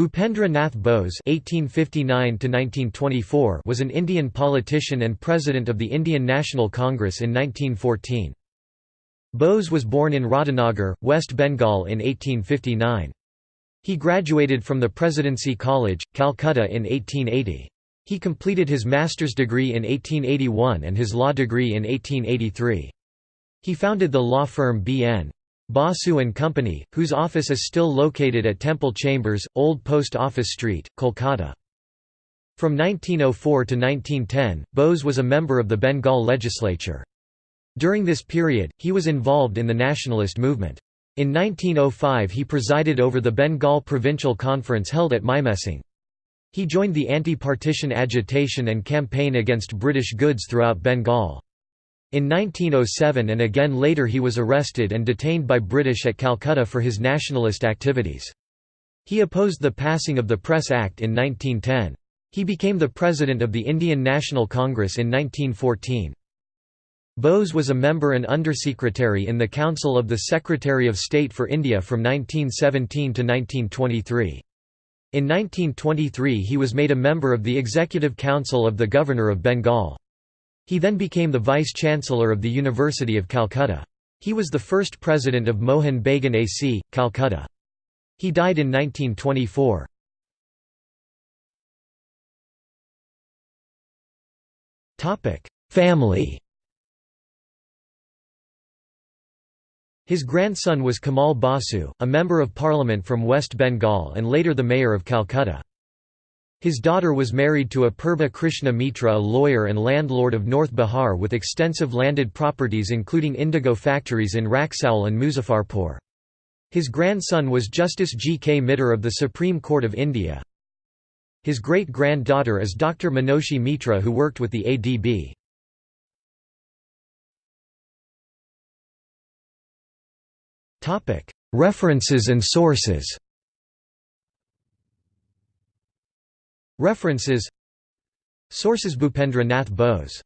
Bhupendra Nath Bose (1859–1924) was an Indian politician and president of the Indian National Congress in 1914. Bose was born in Radhanagar, West Bengal in 1859. He graduated from the Presidency College, Calcutta in 1880. He completed his master's degree in 1881 and his law degree in 1883. He founded the law firm B.N. Basu and Company, whose office is still located at Temple Chambers, Old Post Office Street, Kolkata. From 1904 to 1910, Bose was a member of the Bengal legislature. During this period, he was involved in the nationalist movement. In 1905 he presided over the Bengal Provincial Conference held at Mymensingh. He joined the anti-partition agitation and campaign against British goods throughout Bengal. In 1907 and again later he was arrested and detained by British at Calcutta for his nationalist activities. He opposed the passing of the Press Act in 1910. He became the president of the Indian National Congress in 1914. Bose was a member and undersecretary in the Council of the Secretary of State for India from 1917 to 1923. In 1923 he was made a member of the Executive Council of the Governor of Bengal. He then became the Vice-Chancellor of the University of Calcutta. He was the first president of Mohun Bagan AC, Calcutta. He died in 1924. Family His grandson was Kamal Basu, a member of parliament from West Bengal and later the mayor of Calcutta. His daughter was married to Apurva Krishna Mitra a lawyer and landlord of North Bihar with extensive landed properties including indigo factories in Raxaul and Muzaffarpur. His grandson was Justice G. K. Mitter of the Supreme Court of India. His great-granddaughter is Dr. Manoshi Mitra who worked with the ADB. References and sources References Sources Bhupendra Nath Bose